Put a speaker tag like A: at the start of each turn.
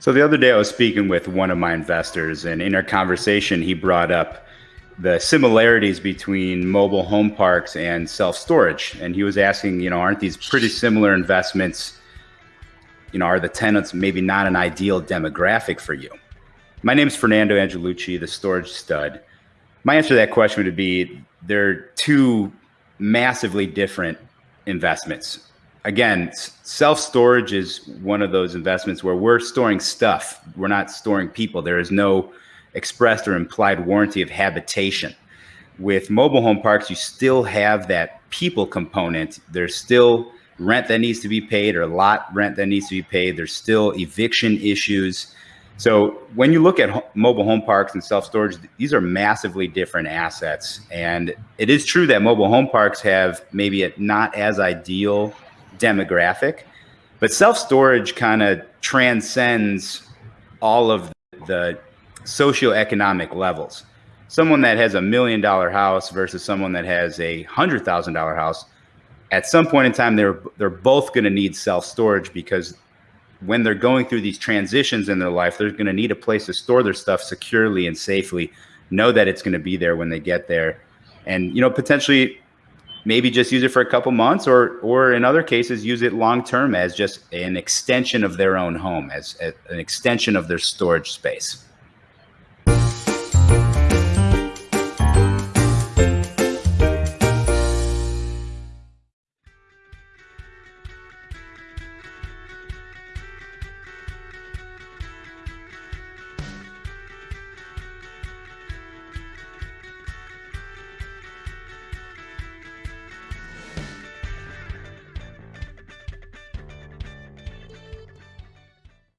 A: So the other day I was speaking with one of my investors, and in our conversation, he brought up the similarities between mobile home parks and self storage. And he was asking, you know, aren't these pretty similar investments? You know, are the tenants maybe not an ideal demographic for you? My name is Fernando Angelucci, the storage stud. My answer to that question would be they're two massively different investments again, self storage is one of those investments where we're storing stuff. We're not storing people. There is no expressed or implied warranty of habitation. With mobile home parks, you still have that people component. There's still rent that needs to be paid or lot rent that needs to be paid. There's still eviction issues. So when you look at mobile home parks and self storage, these are massively different assets. And it is true that mobile home parks have maybe not as ideal demographic, but self storage kind of transcends all of the socioeconomic levels. Someone that has a million dollar house versus someone that has a hundred thousand dollar house, at some point in time, they're they're both going to need self storage because when they're going through these transitions in their life, they're going to need a place to store their stuff securely and safely. Know that it's going to be there when they get there, and you know potentially maybe just use it for a couple months or or in other cases use it long term as just an extension of their own home as, as, an extension of their storage space